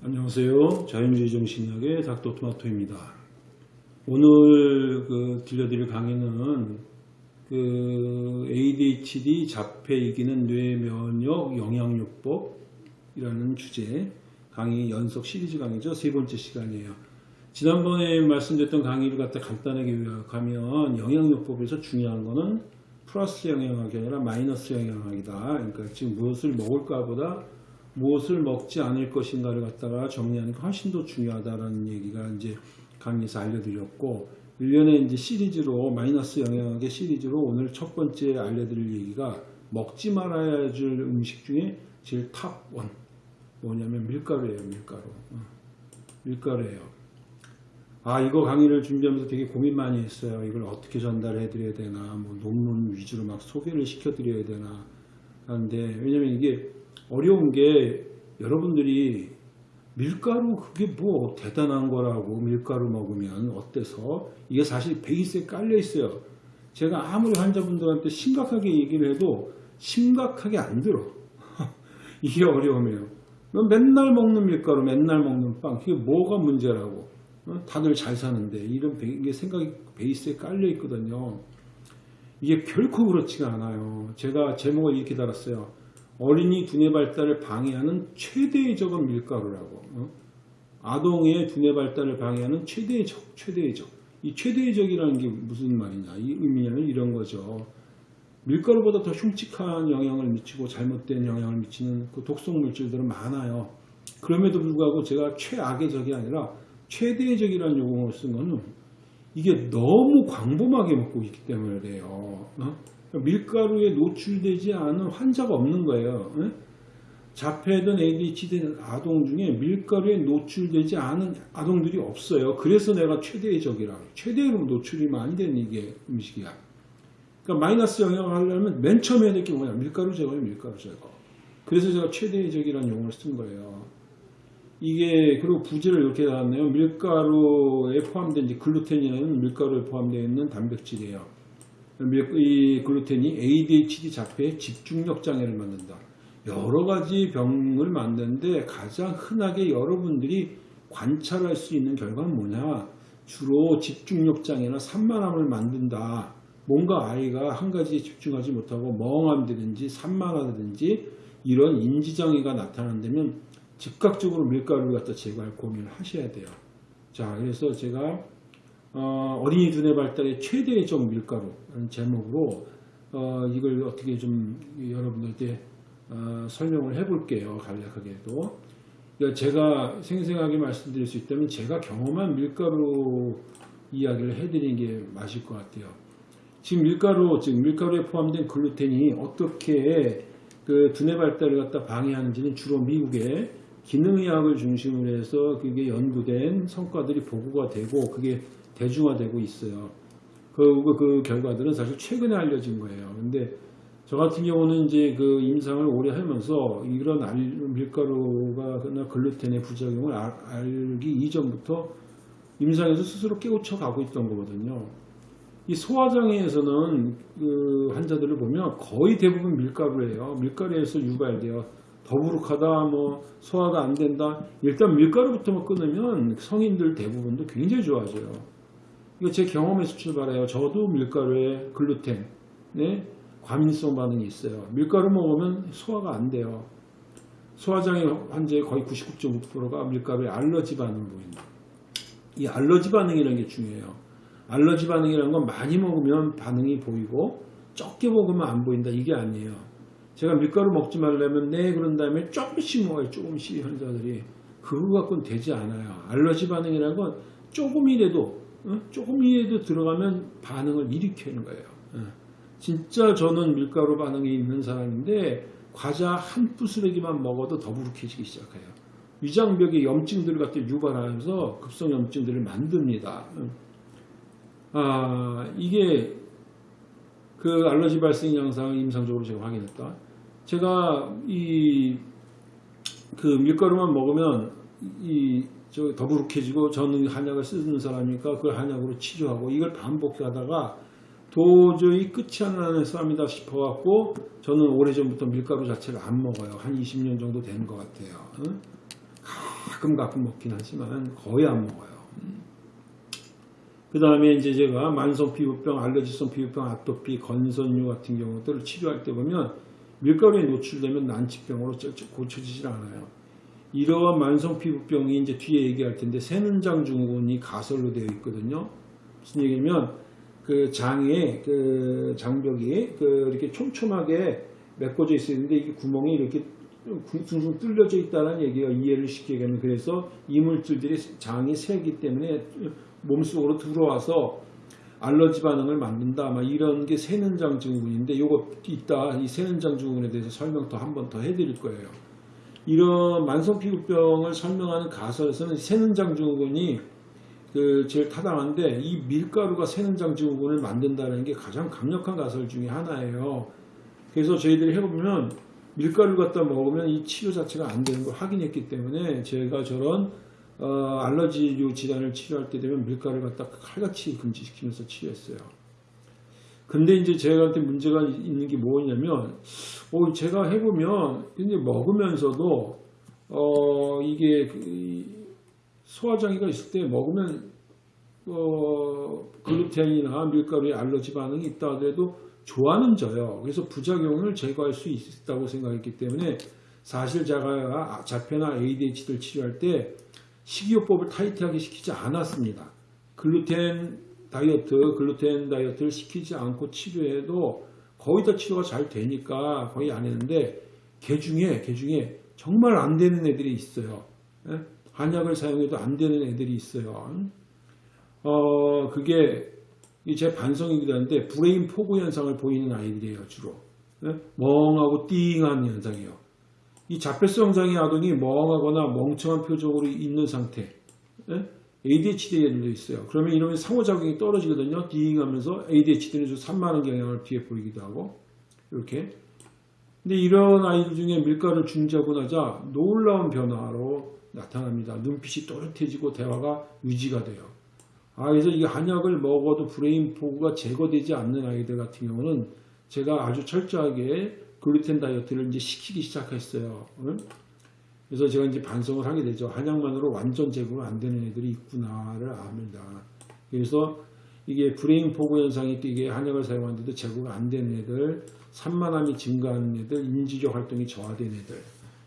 안녕하세요. 자연주의 정신학의 닥터토마토입니다. 오늘 그 들려드릴 강의는 그 ADHD 자폐 이기는 뇌 면역 영양요법이라는 주제 강의 연속 시리즈 강의죠. 세 번째 시간이에요. 지난번에 말씀드렸던 강의를 갖다 간단하게 요약하면 영양요법에서 중요한 거는 플러스 영양학이 아니라 마이너스 영양학이다. 그러니까 지금 무엇을 먹을까 보다 무엇을 먹지 않을 것인가를 갖다가 정리하는 게 훨씬 더 중요하다라는 얘기가 이제 강의에서 알려드렸고 1년에 이제 시리즈로 마이너스 영양학의 시리즈로 오늘 첫 번째 알려드릴 얘기가 먹지 말아야 줄 음식 중에 제일 탑원 뭐냐면 밀가루예요 밀가루. 어. 밀가루예요. 아 이거 강의를 준비하면서 되게 고민 많이 했어요. 이걸 어떻게 전달해 드려야 되나 뭐 논문 위주로 막 소개를 시켜 드려야 되나. 하는데 왜냐면 이게 어려운 게 여러분들이 밀가루 그게 뭐 대단한 거라고 밀가루 먹으면 어때서 이게 사실 베이스에 깔려 있어요. 제가 아무리 환자분들한테 심각하게 얘기를 해도 심각하게 안 들어. 이게 어려움이에요. 넌 맨날 먹는 밀가루, 맨날 먹는 빵, 그게 뭐가 문제라고. 어? 다들 잘 사는데 이런 베- 이게 생각이 베이스에 깔려 있거든요. 이게 결코 그렇지가 않아요. 제가 제목을 이렇게 달았어요. 어린이 두뇌 발달을 방해하는 최대의 적은 밀가루라고. 어? 아동의 두뇌 발달을 방해하는 최대의 적, 최대의 적. 이 최대의 적이라는 게 무슨 말이냐. 이 의미는 이런 거죠. 밀가루보다 더 흉측한 영향을 미치고 잘못된 영향을 미치는 그 독성 물질들은 많아요. 그럼에도 불구하고 제가 최악의 적이 아니라 최대의 적이라는 용어를 쓴 거는 이게 너무 광범하게 먹고 있기 때문에 그래요. 어? 밀가루에 노출되지 않은 환자가 없는 거예요. 예? 자폐든 ADHD 아동 중에 밀가루에 노출되지 않은 아동들이 없어요. 그래서 내가 최대의 적이라고. 최대로 노출이면 안 되는 이게 음식이야. 그러니까 마이너스 영향을 하려면 맨 처음에 해야 될 게 뭐냐. 밀가루 제거예요. 밀가루 제거. 그래서 제가 최대의 적이라는 용어를 쓴 거예요. 이게 그리고 부제를 이렇게 나왔네요. 밀가루에 포함된 글루텐이라는 밀가루에 포함되어 있는 단백질이에요. 밀- 이 글루텐이 ADHD 자폐의 집중력 장애를 만든다. 여러 가지 병을 만드는데 가장 흔하게 여러분들이 관찰할 수 있는 결과는 뭐냐? 주로 집중력 장애나 산만함을 만든다. 뭔가 아이가 한 가지에 집중하지 못하고 멍함되든지 산만하든지 이런 인지장애가 나타난다면 즉각적으로 밀가루를 갖다 제거할 고민을 하셔야 돼요. 자, 그래서 제가 어, 린이 두뇌 발달의 최대의 적 밀가루라는 제목으로 어, 이걸 어떻게 좀 여러분들께 어, 설명을 해볼게요. 간략하게도. 그러니까 제가 생생하게 말씀드릴 수 있다면 제가 경험한 밀가루 이야기를 해드리는 게 맞을 것 같아요. 지금 밀가루, 즉 밀가루에 포함된 글루텐이 어떻게 그 두뇌 발달을 갖다 방해하는지는 주로 미국의 기능의학을 중심으로 해서 그게 연구된 성과들이 보고가 되고 그게 대중화되고 있어요. 그, 그, 그 결과들은 사실 최근에 알려진 거예요. 근데 저 같은 경우는 이제 그 임상을 오래 하면서 이런 알, 밀가루가 나 글루텐의 부작용을 알, 알기 이전부터 임상에서 스스로 깨우쳐 가고 있던 거거든요. 이 소화장애에서는 그 환자들을 보면 거의 대부분 밀가루예요. 밀가루에서 유발돼요. 더부룩하다, 뭐 소화가 안 된다. 일단 밀가루부터만 끊으면 성인들 대부분도 굉장히 좋아져요. 이거 제 경험에서 출발해요. 저도 밀가루에 글루텐, 네? 과민성 반응이 있어요. 밀가루 먹으면 소화가 안 돼요. 소화장애 환자의 거의 99.5%가 밀가루에 알러지 반응 보인다. 이 알러지 반응이라는 게 중요해요. 알러지 반응이라는 건 많이 먹으면 반응이 보이고 적게 먹으면 안 보인다. 이게 아니에요. 제가 밀가루 먹지 말라면 네 그런 다음에 조금씩 먹어요. 조금씩 환자들이. 그거 갖고는 되지 않아요. 알러지 반응이라는 건 조금이라도 어? 조금이라도 들어가면 반응을 일으키는 거예요. 어. 진짜 저는 밀가루 반응이 있는 사람인데 과자 한 부스러기만 먹어도 더부룩해지기 시작해요. 위장벽의 염증들을 갖다 유발하면서 급성 염증들을 만듭니다. 어. 아 이게 그 알러지 발생 양상을 임상적으로 제가 확인했다. 제가 이 그 밀가루만 먹으면 이 저 더부룩해지고 저는 한약을 쓰는 사람이니까 그 한약으로 치료하고 이걸 반복하다가 도저히 끝이 안 나는 싸움이다 싶어갖고 저는 오래전부터 밀가루 자체를 안 먹어요. 한 20년 정도 되는 것 같아요. 응? 가끔 가끔 먹긴 하지만 거의 안 먹어요. 그 다음에 이제 제가 만성 피부병, 알레르기성 피부병, 아토피, 건선류 같은 경우들을 치료할 때 보면 밀가루에 노출되면 난치병으로 고쳐지질 않아요. 이러한 만성 피부병이 이제 뒤에 얘기할 텐데 새는장 증후군이 가설로 되어 있거든요. 무슨 얘기냐면 그 장에 그 장벽이 그 이렇게 촘촘하게 메꿔져 있었는데 이게 구멍이 이렇게 둥둥 뚫려져 있다는 얘기가 이해를 시키겠는 그래서 이물질들이 장이 새기 때문에 몸속으로 들어와서 알러지 반응을 만든다. 막 이런 게 새는장 증후군인데 요거 이따 이 새는장 증후군에 대해서 설명 더 한 번 더 해드릴 거예요. 이런 만성 피부병을 설명하는 가설에서는 새는장 증후군이 그 제일 타당한데 이 밀가루가 새는장 증후군을 만든다는 게 가장 강력한 가설 중에 하나예요. 그래서 저희들이 해보면 밀가루 갖다 먹으면 이 치료 자체가 안 되는 걸 확인했기 때문에 제가 저런 어, 알러지류 질환을 치료할 때 되면 밀가루를 갖다 칼같이 금지시키면서 치료했어요. 근데 이제 제가한테 문제가 있는 게 뭐냐면, 어, 제가 해보면, 근데 먹으면서도, 어, 이게, 그, 소화장애가 있을 때 먹으면, 어, 글루텐이나 밀가루에 알러지 반응이 있다 하더라도 좋아는 져요. 그래서 부작용을 제거할 수 있다고 생각했기 때문에 사실 제가 자폐나 ADHD를 치료할 때 식이요법을 타이트하게 시키지 않았습니다. 글루텐 다이어트, 글루텐 다이어트를 시키지 않고 치료해도 거의 다 치료가 잘 되니까 거의 안 했는데 개 중에 개 중에 정말 안 되는 애들이 있어요. 예? 한약을 사용해도 안 되는 애들이 있어요. 어 그게 제 반성이기도 한데 brain fog 현상을 보이는 아이들이에요 주로 예? 멍하고 띵한 현상이에요. 이 자폐성 장애 아동이 멍하거나 멍청한 표정으로 있는 상태 예? ADHD 애들도 있어요. 그러면 이러면 상호작용이 떨어지거든요. 띵하면서 ADHD는 좀 산만한 경향을 뒤에 보이기도 하고 이렇게. 근데 이런 아이들 중에 밀가루를 중지하고 나자 놀라운 변화로 나타납니다. 눈빛이 또렷해지고 대화가 유지가 돼요. 아, 그래서 이 한약을 먹어도 brain fog가 제거되지 않는 아이들 같은 경우는 제가 아주 철저하게 글루텐 다이어트를 이제 시키기 시작했어요. 응? 그래서 제가 이제 반성을 하게 되죠. 한약만으로 완전 제거가 안 되는 애들이 있구나를 압니다. 그래서 이게 brain fog 현상이 이게 한약을 사용하는데도 제거가 안 되는 애들, 산만함이 증가하는 애들, 인지적 활동이 저하된 애들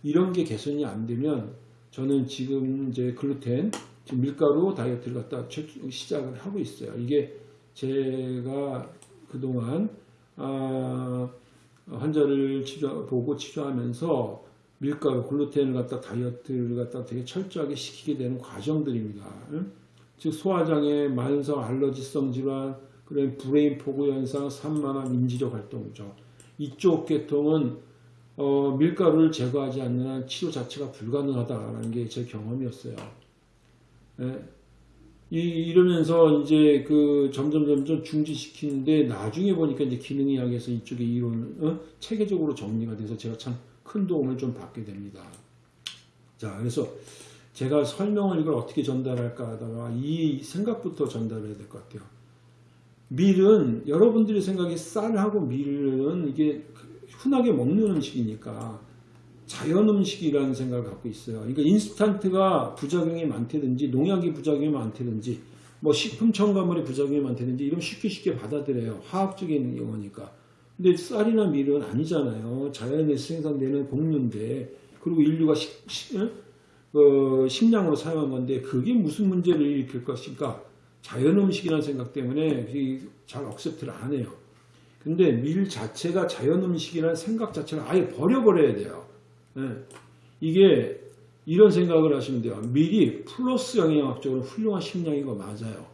이런 게 개선이 안 되면 저는 지금 이제 글루텐, 지금 밀가루 다이어트를 갖다 시작을 하고 있어요. 이게 제가 그동안 아, 환자를 치료, 보고 치료하면서 밀가루, 글루텐을 갖다 다이어트를 갖다 되게 철저하게 시키게 되는 과정들입니다. 즉 소화장애, 만성 알러지성 질환, 그런 brain fog 현상, 산만함, 인지적 활동이죠. 이쪽 계통은 어, 밀가루를 제거하지 않는 한 치료 자체가 불가능하다라는 게 제 경험이었어요. 예. 이, 이러면서 이제 그 점점 점점 중지시키는데 나중에 보니까 이제 기능의학에서 이쪽에 이론 어? 체계적으로 정리가 돼서 제가 참 큰 도움을 좀 받게 됩니다. 자, 그래서 제가 설명을 이걸 어떻게 전달할까 하다가 이 생각부터 전달해야 될 것 같아요. 밀은 여러분들이 생각이 쌀하고 밀은 이게 흔하게 먹는 음식이니까 자연 음식이라는 생각을 갖고 있어요. 그러니까 인스턴트가 부작용이 많다든지 농약이 부작용이 많다든지 뭐 식품 첨가물의 부작용이 많다든지 이런 쉽게 쉽게 받아들여요. 화학적인 용어니까. 근데 쌀이나 밀은 아니잖아요. 자연에서 생산되는 곡류인데 그리고 인류가 식, 식, 어, 식량으로 사용한 건데 그게 무슨 문제를 일으킬 것인가 자연 음식이라는 생각 때문에 잘 억셉트를 안 해요. 근데 밀 자체가 자연 음식이라는 생각 자체를 아예 버려버려야 돼요. 네. 이게 이런 생각을 하시면 돼요. 밀이 플러스 영양학적으로 훌륭한 식량인 거 맞아요.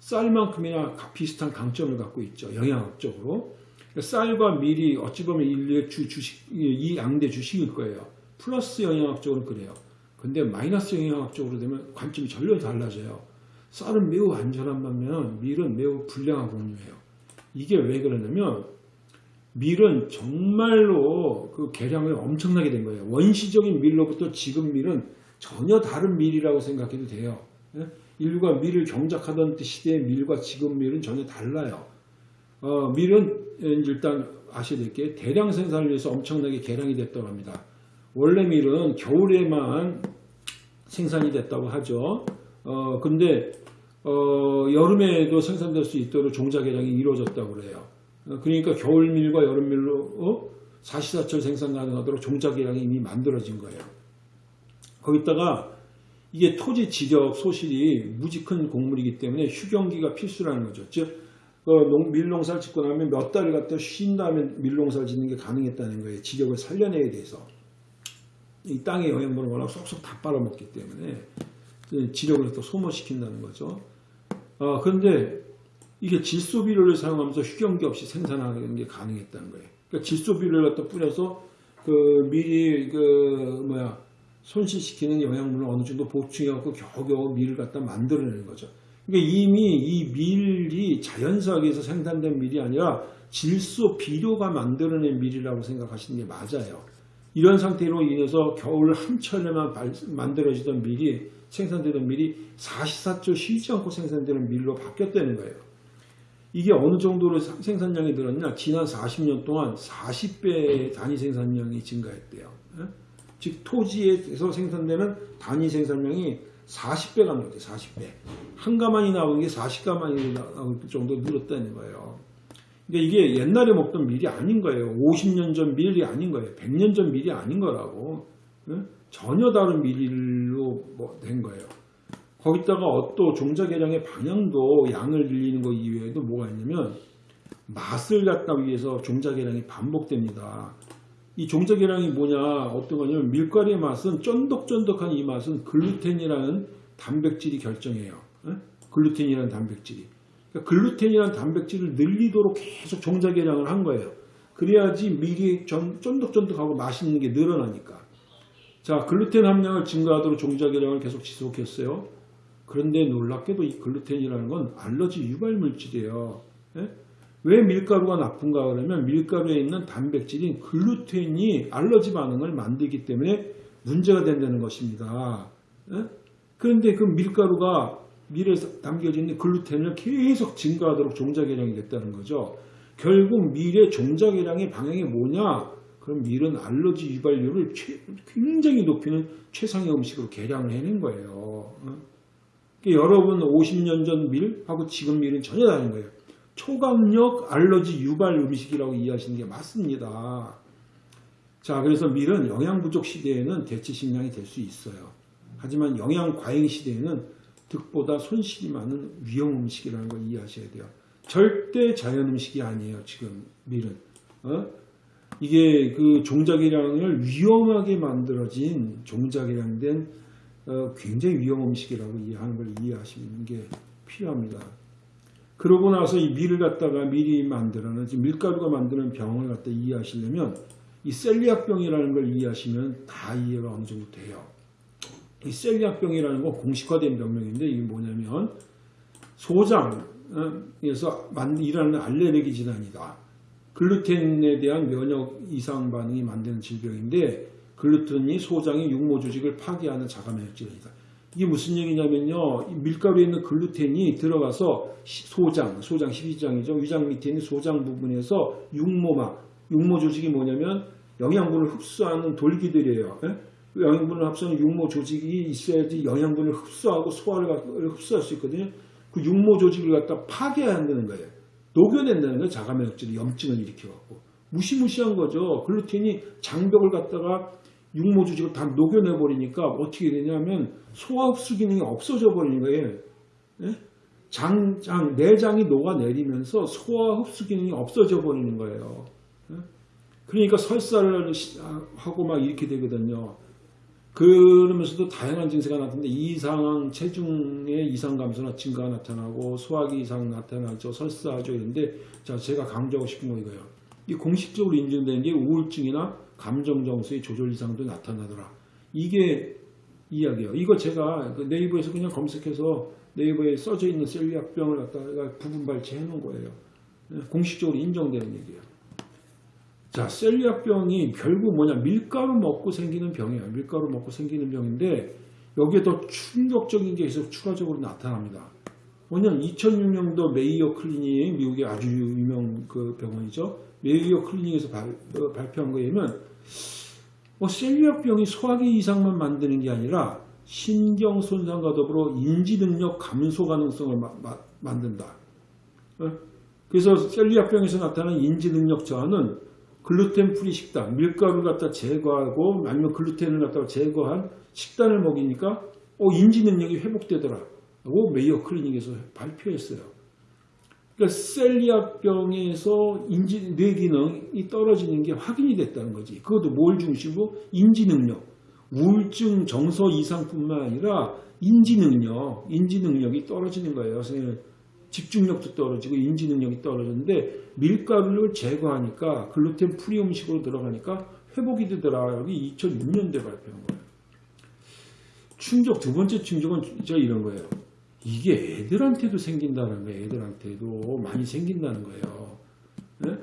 쌀만큼이나 비슷한 강점을 갖고 있죠. 영양학적으로. 쌀과 밀이 어찌 보면 인류의 주, 주식, 이 양대 주식일 거예요. 플러스 영양학적으로 그래요. 근데 마이너스 영양학적으로 되면 관점이 전혀 달라져요. 쌀은 매우 안전한 반면 밀은 매우 불량한 곡류예요. 이게 왜 그러냐면 밀은 정말로 그 개량을 엄청나게 된 거예요. 원시적인 밀로부터 지금 밀은 전혀 다른 밀이라고 생각해도 돼요. 예? 인류가 밀을 경작하던 시대의 밀과 지금 밀은 전혀 달라요. 어, 밀은 일단 아셔야 될 게 대량 생산을 위해서 엄청나게 개량이 됐다고 합니다. 원래 밀은 겨울에만 생산이 됐다고 하죠. 어, 근데 어, 여름에도 생산될 수 있도록 종자 개량이 이루어졌다고 그래요. 어, 그러니까 겨울밀과 여름밀로 어? 사시사철 생산 가능하도록 종자 개량이 이미 만들어진 거예요. 거기다가 이게 토지 지적 소실이 무지 큰 곡물이기 때문에 휴경기가 필수라는 거죠. 즉 어, 농- 밀농사를 짓고 나면 몇 달을 갖다 쉰 다음에 밀농사를 짓는 게 가능했다는 거예요. 지적을 살려내야 돼서. 이 땅의 영양분을 워낙 쏙쏙 다 빨아먹기 때문에 그 지력을 또 소모시킨다는 거죠. 어, 그런데 이게 질소 비료를 사용하면서 휴경기 없이 생산하는 게 가능했다는 거예요. 그러니까 질소 비료를 갖다 뿌려서 그 미리 그 뭐야 손실시키는 영양분을 어느 정도 보충해갖고 겨우겨우 밀을 갖다 만들어내는 거죠. 그러니까 이미 이 밀이 자연사하게서 생산된 밀이 아니라 질소 비료가 만들어낸 밀이라고 생각하시는 게 맞아요. 이런 상태로 인해서 겨울 한철에만 발- 만들어지던 밀이 생산되던 밀이 사시사철 쉬지 않고 생산되는 밀로 바뀌었다는 거예요. 이게 어느 정도로 사- 생산량이 늘었냐? 지난 40년 동안 40배 단위 생산량이 증가했대요. 예? 즉 토지에서 생산되는 단위 생산량이 40배가 늘었대요. 40배. 한 가만이 나오는 게 40가만이 나올 정도 늘었다는 거예요. 그러니까 이게 옛날에 먹던 밀이 아닌 거예요. 50년 전 밀이 아닌 거예요. 100년 전 밀이 아닌 거라고. 예? 전혀 다른 밀로 뭐 된 거예요. 거기다가 또 종자 개량의 방향도 양을 늘리는 것 이외에도 뭐가 있냐면 맛을 갖다 위해서 종자 개량이 반복됩니다. 이 종자 개량이 뭐냐 어떤 거냐면 밀가루의 맛은 쫀득쫀득한 이 맛은 글루텐이라는 단백질이 결정해요. 예? 글루텐이라는 단백질이. 그러니까 글루텐이라는 단백질을 늘리도록 계속 종자 개량을 한 거예요. 그래야지 밀이 전- 쫀득쫀득하고 맛있는 게 늘어나니까. 자, 글루텐 함량을 증가하도록 종자 개량을 계속 지속했어요. 그런데 놀랍게도 이 글루텐이라는 건 알러지 유발 물질이에요. 예? 왜 밀가루가 나쁜가 그러면 밀가루에 있는 단백질인 글루텐이 알러지 반응을 만들기 때문에 문제가 된다는 것입니다. 예? 그런데 그 밀가루가 밀에 담겨져 있는 글루텐을 계속 증가하도록 종자 개량이 됐다는 거죠. 결국 밀의 종자 개량의 방향이 뭐냐? 그럼 밀은 알러지 유발률을 최- 굉장히 높이는 최상의 음식으로 개량을 해낸 거예요. 어? 그러니까 여러분 50년 전 밀하고 지금 밀은 전혀 다른 거예요. 초강력 알러지 유발 음식이라고 이해하시는 게 맞습니다. 자, 그래서 밀은 영양 부족 시대에는 대체 식량이 될 수 있어요. 하지만 영양 과잉 시대에는 득보다 손실이 많은 위험 음식이라는 걸 이해하셔야 돼요. 절대 자연 음식이 아니에요. 지금 밀은 어? 이게 그 종자개량을 위험하게 만들어진 종자개량된 어, 굉장히 위험 음식이라고 이해하는 걸 이해하시는 게 필요합니다. 그러고 나서 이 밀을 갖다가 밀이 만들어는 밀가루가 만드는 병을 갖다 이해하시려면 이 셀리악병이라는 걸 이해하시면 다 이해가 어느 정도 돼요. 이 셀리악병이라는 건 공식화된 병명인데 이게 뭐냐면 소장에서 만- 일어나는 알레르기 질환이다. 글루텐에 대한 면역 이상 반응이 만드는 질병인데 글루텐이 소장의 융모 조직을 파괴하는 자가 면역 질환이다. 이게 무슨 얘기냐면요. 이 밀가루에 있는 글루텐이 들어가서 시- 소장, 소장 12지장이죠. 위장 밑에 있는 소장 부분에서 융모막, 육모 조직이 뭐냐면 영양분을 흡수하는 돌기들이에요. 예? 영양분을 흡수하는 육모 조직이 있어야지 영양분을 흡수하고 소화를 갖- 흡수할 수 있거든요. 그 육모 조직을 갖다 파괴한다는 거예요. 녹여낸다는 거예요. 자가면역질이 염증을 일으켜갖고. 무시무시한 거죠. 글루텐이 장벽을 갖다가 육모 조직을 다 녹여내 버리니까 어떻게 되냐면 소화 흡수 기능이 없어져 버리는 거예요. 예? 장, 장, 내장이 녹아내리면서 소화 흡수 기능이 없어져 버리는 거예요. 예? 그러니까 설사를 시- 하고 막 이렇게 되거든요. 그러면서도 다양한 증세가 나타나는데 이상 체중의 이상 감소나 증가가 나타나고 소화기 이상 나타나죠 설사하죠 이런데 자 제가 강조하고 싶은 거 이거예요 이 공식적으로 인정된 게 우울증이나 감정 정수의 조절 이상도 나타나더라 이게 이야기예요 이거 제가 그 네이버에서 그냥 검색해서 네이버에 써져 있는 셀리악병을 갖다가 부분 발췌해 놓은 거예요 네, 공식적으로 인정되는 얘기예요 자, 셀리악병이 결국 뭐냐? 밀가루 먹고 생기는 병이에요. 밀가루 먹고 생기는 병인데 여기에 더 충격적인 게 계속 추가적으로 나타납니다. 뭐냐면 2006년도 Mayo Clinic, 미국의 아주 유명 그 병원이죠. Mayo Clinic에서 발, 어, 발표한 거에 의하면 뭐 셀리악병이 소화기 이상만 만드는 게 아니라 신경 손상과 더불어 인지 능력 감소 가능성을 마- 마- 만든다. 어? 그래서 셀리악병에서 나타나는 인지 능력 저하는 gluten free 식단, 밀가루를 갖다 제거하고 아니면 글루텐을 갖다가 제거한 식단을 먹이니까 어, 인지 능력이 회복되더라 고 Mayo Clinic에서 발표했어요. 그러니까 셀리악병에서 인지 뇌 기능이 떨어지는 게 확인이 됐다는 거지. 그것도 뭘 중심으로 인지 능력, 우울증 정서 이상뿐만 아니라 인지 능력, 인지 능력이 떨어지는 거예요. 선생님 집중력도 떨어지고 인지 능력이 떨어졌는데 밀가루를 제거하니까 gluten free 음식으로 들어가니까 회복이 되더라. 여기 2006년도에 발표한 거예요. 충격 두 번째 충격은 진짜 이런 거예요. 이게 애들한테도 생긴다는 거예요. 애들한테도 많이 생긴다는 거예요. 예?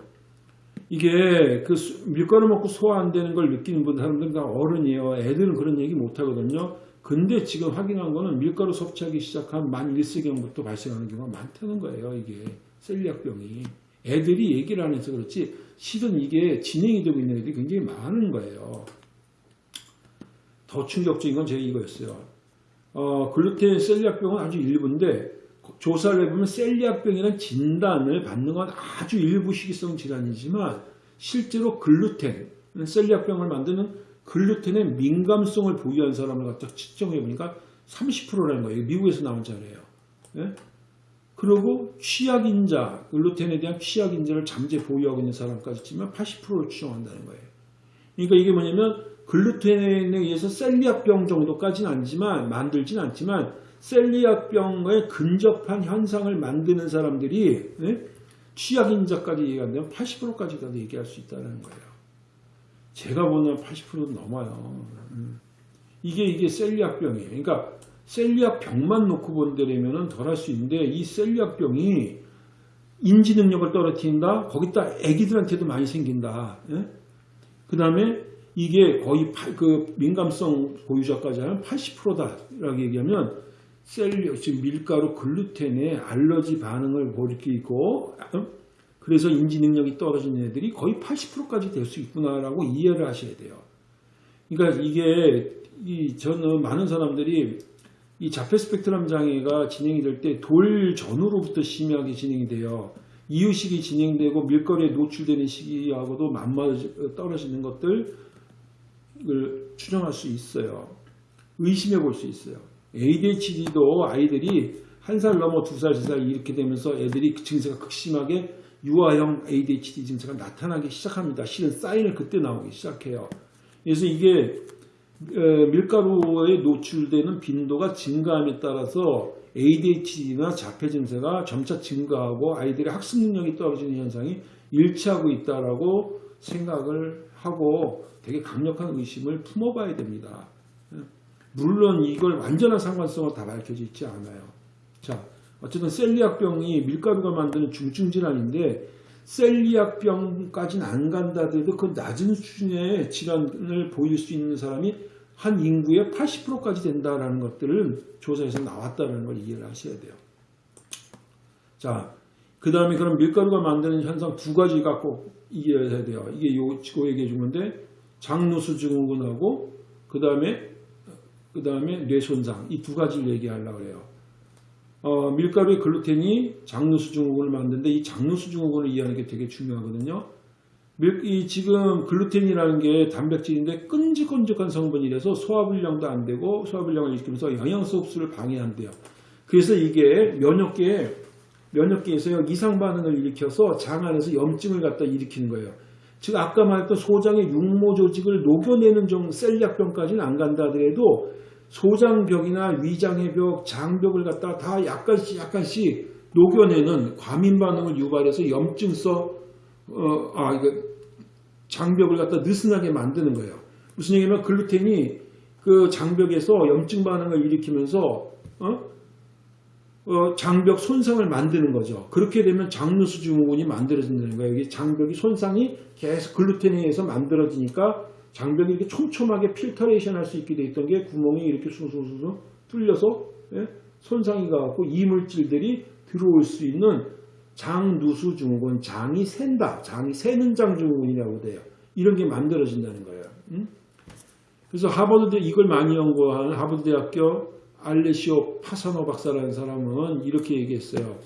이게 그 수- 밀가루 먹고 소화 안 되는 걸 느끼는 분 사람들은 다 어른이에요. 애들은 그런 얘기 못 하거든요. 근데 지금 확인한 거는 밀가루 섭취하기 시작한 만 1세경부터 발생하는 경우가 많다는 거예요. 이게 셀리악병이. 애들이 얘기를 안 해서 그렇지 실은 이게 진행이 되고 있는 애들이 굉장히 많은 거예요. 더 충격적인 건 제가 이거였어요. 어, 글루텐 셀리악병은 아주 일부인데 조사를 해보면 셀리악병이라는 진단을 받는 건 아주 일부 시기성 질환이지만 실제로 글루텐, 셀리악병을 만드는 글루텐의 민감성을 보유한 사람을 갖다 측정해 보니까 30%라는 거예요. 미국에서 나온 자료예요. 예? 그리고 취약인자, 글루텐에 대한 취약인자를 잠재 보유하고 있는 사람까지 치면 80%를 추정한다는 거예요. 그러니까 이게 뭐냐면 글루텐에 의해서 셀리악병 정도까지는 아니지만 만들진 않지만 셀리악병에 근접한 현상을 만드는 사람들이 예? 취약인자까지 얘기한다면 80%까지도 얘기할 수 있다는 거예요. 제가 보는 80%도 넘어요. 음. 이게 이게 셀리악병이에요. 그러니까 셀리악병만 놓고 본다면은 덜할 수 있는데 이 셀리악병이 인지 능력을 떨어뜨린다. 거기다 아기들한테도 많이 생긴다. 그 다음에 이게 거의 팔- 그 민감성 보유자까지 하면 80%다라고 얘기하면 셀리 지금 밀가루 글루텐에 알러지 반응을 일으키고 어? 그래서 인지 능력이 떨어지는 애들이 거의 80%까지 될 수 있구나라고 이해를 하셔야 돼요. 그러니까 이게 이 저는 많은 사람들이 이 자폐 스펙트럼 장애가 진행이 될 때 돌 전후로부터 심하게 진행이 돼요. 이유식이 진행되고 밀가루에 노출되는 시기하고도 맞맞아 떨어지는 것들 을 추정할 수 있어요. 의심해 볼 수 있어요. ADHD도 아이들이 한 살 넘어 두 살, 세 살 이렇게 되면서 애들이 그 증세가 극심하게 유아형 ADHD 증세가 나타나기 시작합니다. 실은 사인을 그때 나오기 시작해요. 그래서 이게 어, 밀가루에 노출되는 빈도가 증가함에 따라서 ADHD나 자폐 증세가 점차 증가하고 아이들의 학습 능력이 떨어지는 현상이 일치하고 있다라고 생각을 하고 되게 강력한 의심을 품어봐야 됩니다. 물론 이걸 완전한 상관성은 다 밝혀져 있지 않아요. 자, 어쨌든 셀리악병이 밀가루가 만드는 중증 질환인데 셀리악병까지는 안 간다 해도 그 낮은 수준의 질환을 보일 수 있는 사람이 한 인구의 80%까지 된다라는 것들을 조사에서 나왔다는 걸 이해를 하셔야 돼요. 자, 그 다음에 그럼 밀가루가 만드는 현상 두 가지가 꼭 이해해야 돼요. 이게 요, 요 얘기해 준 건데, 장누수 증후군하고, 그 다음에, 그 다음에 뇌손상. 이 두 가지를 얘기하려고 그래요. 어, 밀가루의 글루텐이 장누수 증후군을 만드는데, 이 장누수 증후군을 이해하는 게 되게 중요하거든요. 밀, 이 지금 글루텐이라는 게 단백질인데 끈적끈적한 성분이라서 소화불량도 안 되고 소화불량을 일으키면서 영양소 흡수를 방해한대요. 그래서 이게 면역계에 면역계에서 이상 반응을 일으켜서 장 안에서 염증을 갖다 일으키는 거예요. 즉 아까 말했던 소장의 육모 조직을 녹여내는 정 셀리악병까지는 안 간다 하더라도 소장벽이나 위장의 벽, 장벽을 갖다 다 약간씩 약간씩 녹여내는 과민 반응을 유발해서 염증성 어, 아, 이거 장벽을 갖다 느슨하게 만드는 거예요. 무슨 얘기냐면 글루텐이 그 장벽에서 염증 반응을 일으키면서 어? 어, 장벽 손상을 만드는 거죠. 그렇게 되면 장누수 증후군이 만들어진다는 거예요. 이게 장벽이 손상이 계속 글루텐에 의해서 만들어지니까 장벽이 이렇게 촘촘하게 filtration 할 수 있게 돼 있던 게 구멍이 이렇게 숭숭숭 뚫려서 예? 손상이 가고 이물질들이 들어올 수 있는 장누수 증후군, 장이 샌다, 장이 새는 장 증후군이라고 돼요. 이런 게 만들어진다는 거예요. 음? 그래서 하버드대 이걸 많이 연구한 하버드대학교 알레시오 파사노 박사라는 사람은 이렇게 얘기했어요.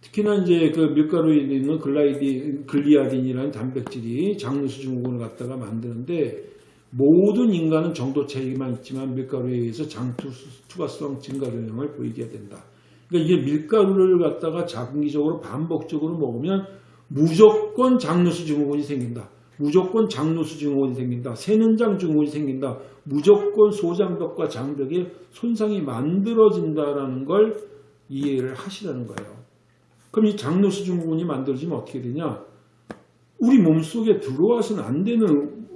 특히나 이제 그 밀가루에 있는 글라이디, 글리아딘이라는 단백질이 장누수 증후군을 갖다가 만드는데 모든 인간은 정도 차이만 있지만 밀가루에 의해서 장투과성 증가 경향을 보이게 된다. 그러니까 이게 밀가루를 갖다가 장기적으로 반복적으로 먹으면 무조건 장누수 증후군이 생긴다. 무조건 장누수 증후군이 생긴다. 세는장 증후군이 생긴다. 무조건 소장벽과 장벽에 손상이 만들어진다라는 걸 이해를 하시라는 거예요. 그럼 이 장누수 증후군이 만들어지면 어떻게 되냐? 우리 몸속에 들어와서는 안 되는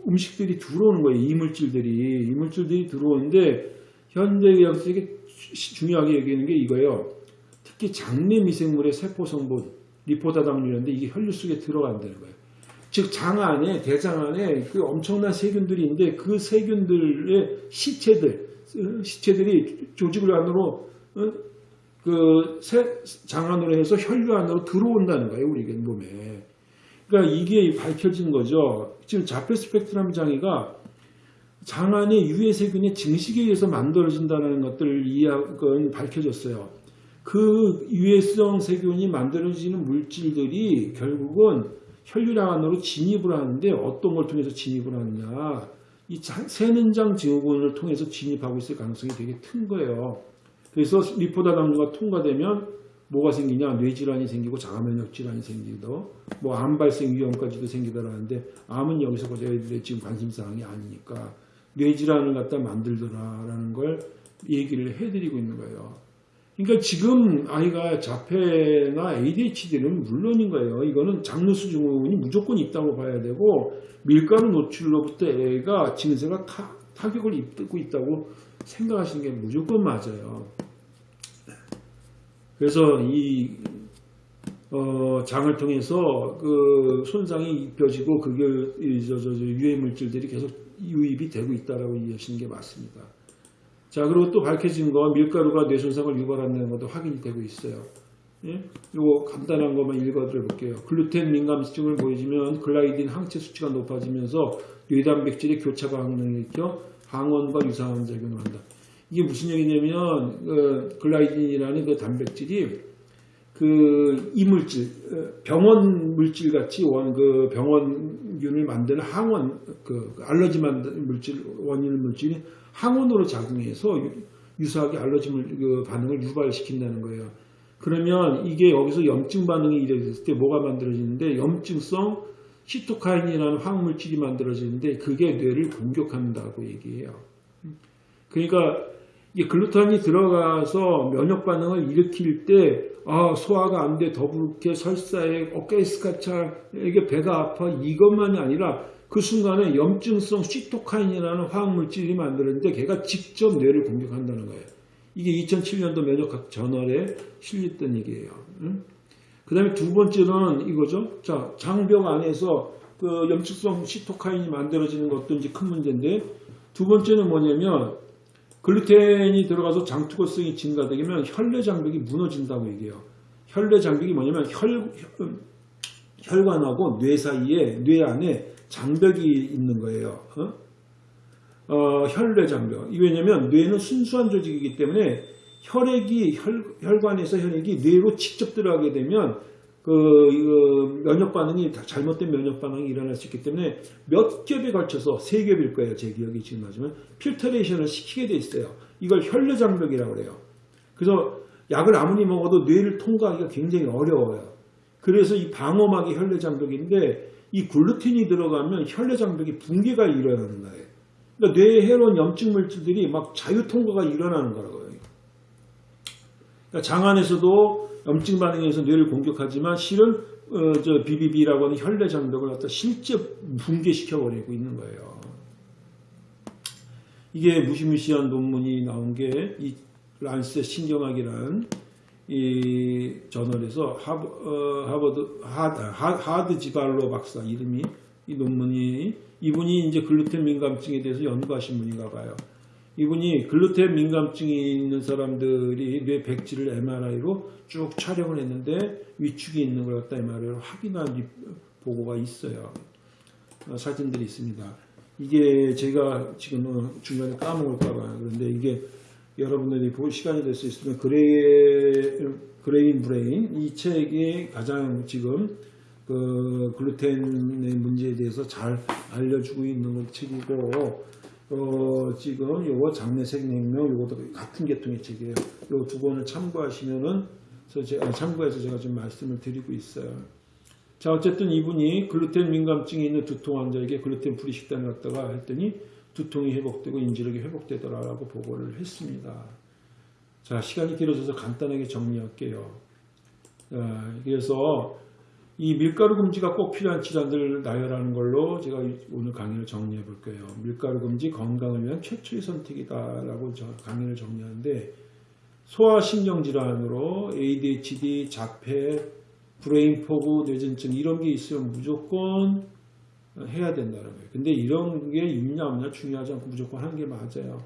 음식들이 들어오는 거예요. 이물질들이. 이물질들이 들어오는데 현대 의학에서 되게 중요하게 얘기하는 게 이거예요. 특히 장내 미생물의 세포 성분, 리포다당류인데 이게 혈류 속에 들어간다는 거예요. 즉 장 안에 대장 안에 그 엄청난 세균들이 있는데 그 세균들의 시체들 시체들이 조직을 안으로 어? 그장 안으로 해서 혈류 안으로 들어온다는 거예요 우리 몸에. 그러니까 이게 밝혀진 거죠. 지금 자폐 스펙트럼 장애가 장 안에 유해 세균의 증식에 의해서 만들어진다는 것들을 이해하건 밝혀졌어요. 그 유해성 세균이 만들어지는 물질들이 결국은 혈류량 안으로 진입을 하는데 어떤 걸 통해서 진입을 하느냐 이 세는장 증후군을 통해서 진입하고 있을 가능성이 되게 큰 거예요. 그래서 리포다 당류가 통과되면 뭐가 생기냐 뇌질환이 생기고 자가면역 질환이 생기고 뭐 암 발생 위험까지도 생기더라는데 암은 여기서 저희들의 지금 관심사항이 아니니까 뇌질환을 갖다 만들더라라는 걸 얘기를 해드리고 있는 거예요. 그러니까 지금 아이가 자폐나 ADHD는 물론인 거예요. 이거는 장르수 증후군이 무조건 있다고 봐야 되고 밀가루 노출로부터 애가 증세가 타, 타격을 입고 있다고 생각하시는 게 무조건 맞아요. 그래서 이 어, 장을 통해서 그 손상이 입혀지고 그게 유해 물질들이 계속 유입이 되고 있다라고 이해하시는 게 맞습니다. 자, 그리고 또 밝혀진 건 밀가루가 뇌 손상을 유발한다는 것도 확인이 되고 있어요. 예? 이거 간단한 것만 읽어드려 볼게요. 글루텐 민감증을 보여주면 글라이딘 항체 수치가 높아지면서 뇌단백질의 교차가 항능을 일으켜 항원과 유사한 작용을 한다. 이게 무슨 얘기냐면 그 글라이딘이라는 그 단백질이 그 이물질 병원 물질 같이 원 그 병원균을 만드는 항원 그 알러지 만드는 물질 원인 물질이 항원으로 작용해서 유사하게 알러지 그 반응을 유발시킨다는 거예요. 그러면 이게 여기서 염증 반응이 일어났을 때 뭐가 만들어지는데 염증성 시토카인이라는 화학물질이 만들어지는데 그게 뇌를 공격한다고 얘기해요. 그러니까 이 글루탄이 들어가서 면역 반응을 일으킬 때 아, 소화가 안 돼, 더부룩해, 설사해, 어깨 스카차, 이게 배가 아파 이것만이 아니라 그 순간에 염증성 시토카인이라는 화학물질이 만들었는데 걔가 직접 뇌를 공격한다는 거예요. 이게 2007년도 면역학 저널에 실렸던 얘기예요. 응? 그 다음에 두 번째는 이거죠. 자, 장벽 안에서 그 염증성 시토카인이 만들어지는 것도 이제 큰 문제인데 두 번째는 뭐냐면 글루텐이 들어가서 장투고성이 증가되면 혈내 장벽이 무너진다고 얘기해요. 혈내 장벽이 뭐냐면 혈, 혈관하고 뇌 사이에 뇌 안에 장벽이 있는 거예요. 어? 어, 혈내 장벽. 왜냐하면 뇌는 순수한 조직이기 때문에 혈액이 혈, 혈관에서 혈액이 뇌로 직접 들어가게 되면 그, 그 면역 반응이 잘못된 면역 반응이 일어날 수 있기 때문에 몇 겹에 걸쳐서 세 겹일 거예요. 제 기억이 지금 맞으면 필터레이션을 시키게 돼 있어요. 이걸 혈내 장벽이라고 그래요. 그래서 약을 아무리 먹어도 뇌를 통과하기가 굉장히 어려워요. 그래서 이 방어막이 혈내 장벽인데 이 글루틴이 들어가면 혈내 장벽이 붕괴가 일어나는 거예요. 그러니까 뇌에 해로운 염증 물질들이 막 자유 통과가 일어나는 거라고요. 그러니까 장 안에서도 염증 반응에서 뇌를 공격하지만 실은 어, 저 BBB라고 하는 혈내 장벽을 갖다 실제 붕괴시켜 버리고 있는 거예요. 이게 무시무시한 논문이 나온 게 이 란셋 신경학이라는 이 저널에서 하버, 어, 하버드 하드, 하드 지발로 박사 이름이 이 논문이 이분이 이제 글루텐 민감증에 대해서 연구하신 분인가 봐요. 이분이 글루텐 민감증이 있는 사람들이 뇌 백질을 MRI로 쭉 촬영을 했는데 위축이 있는 걸 갖다 MRI로 확인한 보고가 있어요. 어, 사진들이 있습니다. 이게 제가 지금 중간에 까먹을까봐 그런데 이게 여러분들이 볼 시간이 될 수 있으면 Grai-, Grain Brain 이 책이 가장 지금 그 글루텐의 문제에 대해서 잘 알려주고 있는 책이고 어 지금 요거 장내세균 혁명 요것도 같은 계통의 책이에요. 요 두 권을 참고하시면은 저 제가 참고해서 제가 좀 말씀을 드리고 있어요. 자 어쨌든 이분이 글루텐 민감증이 있는 두통 환자에게 gluten free 식단을 갖다가 했더니 두통이 회복되고 인지력이 회복되더라라고 보고를 했습니다. 자 시간이 길어져서 간단하게 정리할게요. 자, 그래서 이 밀가루 금지가 꼭 필요한 질환들을 나열하는 걸로 제가 오늘 강의를 정리해 볼 거예요. 밀가루 금지 건강을 위한 최초의 선택이다라고 저 강의를 정리하는데 소아신경 질환으로 ADHD, 자폐, brain fog, 뇌전증 이런 게 있으면 무조건 해야 된다는 거예요. 근데 이런 게 있냐 없냐 중요하지 않고 무조건 하는 게 맞아요.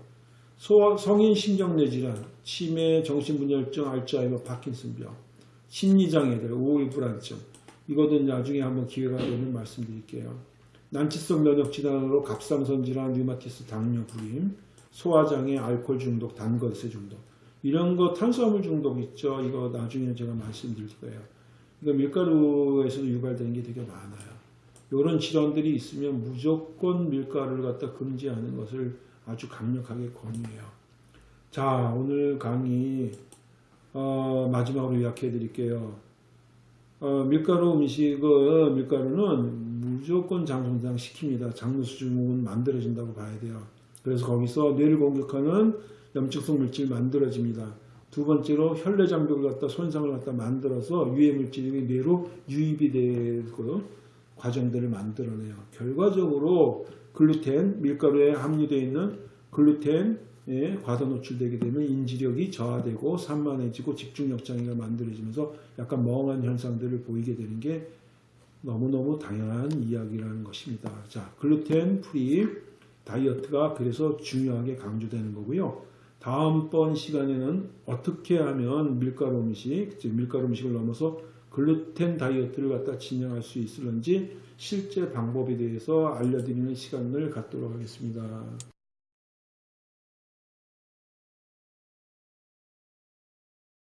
소아, 성인 신경뇌 질환, 치매, 정신분열증, 알츠하이머, 파킨슨병, 심리장애들, 우울 불안증 이거는 나중에 한번 기회가 되면 말씀드릴게요. 난치성 면역 질환으로 갑상선 질환, 류마티스, 당뇨, 불임, 소화장애, 알코올 중독, 단거세 중독 이런 거 탄수화물 중독 있죠. 이거 나중에 제가 말씀드릴 거예요. 이거 밀가루에서도 유발되는 게 되게 많아요. 이런 질환들이 있으면 무조건 밀가루를 갖다 금지하는 것을 아주 강력하게 권유해요. 자, 오늘 강의 어, 마지막으로 요약해 드릴게요. 어, 밀가루 음식은 밀가루는 무조건 장성장 시킵니다. 수증은 만들어진다고 봐야 돼요. 그래서 거기서 뇌를 공격하는 염증성 물질이 만들어집니다. 두 번째로 혈내 장벽을 갖다 손상을 갖다 만들어서 유해 물질이 뇌로 유입이 되고 과정들을 만들어내요. 결과적으로 글루텐, 밀가루에 함유되어 있는 글루텐에 과다 노출되게 되면 인지력이 저하되고 산만해지고 집중력 장애가 만들어지면서 약간 멍한 현상들을 보이게 되는 게 너무너무 당연한 이야기라는 것입니다. 자, 글루텐 free 다이어트가 그래서 중요하게 강조되는 거고요. 다음번 시간에는 어떻게 하면 밀가루 음식, 즉 밀가루 음식을 넘어서 글루텐 다이어트를 갖다 진행할 수 있을런지 실제 방법에 대해서 알려드리는 시간을 갖도록 하겠습니다.